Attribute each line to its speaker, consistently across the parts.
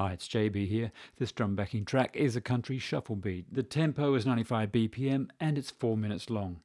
Speaker 1: Hi, it's JB here. This drum backing track is a country shuffle beat. The tempo is 95 BPM and it's 4 minutes long.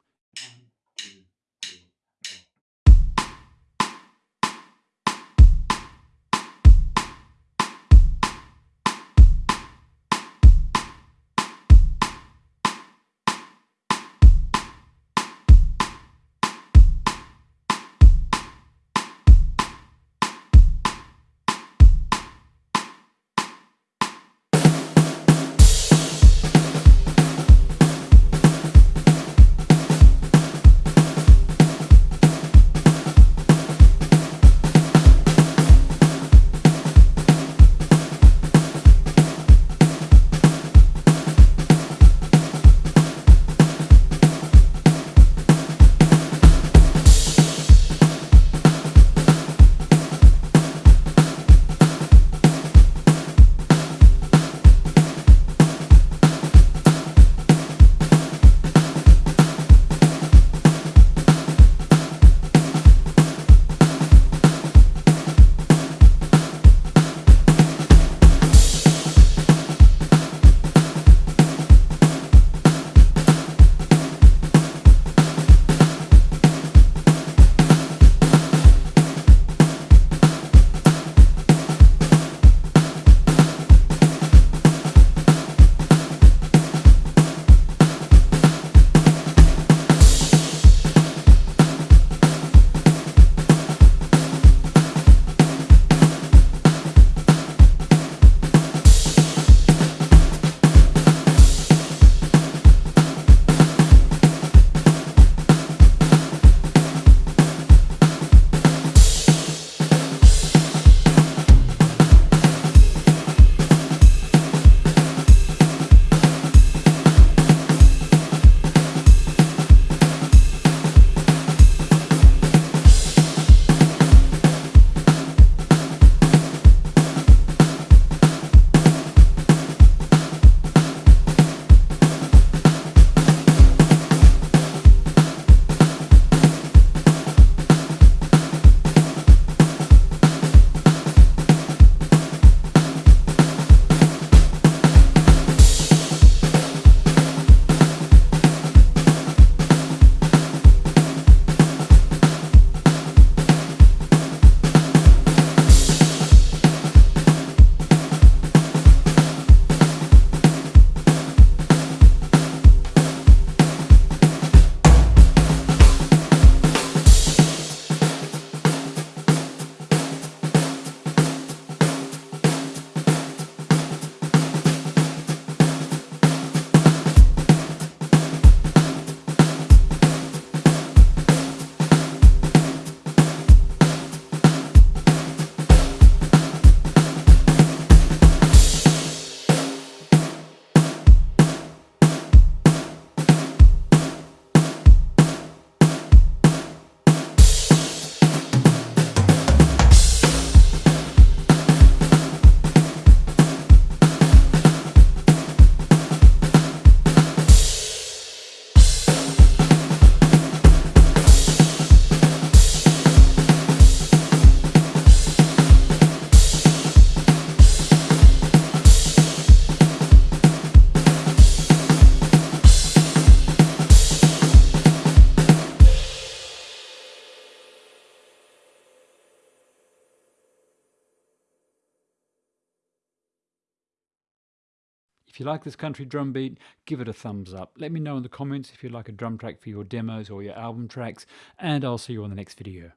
Speaker 1: If you like this country drum beat, give it a thumbs up. Let me know in the comments if you'd like a drum track for your demos or your album tracks, and I'll see you on the next video.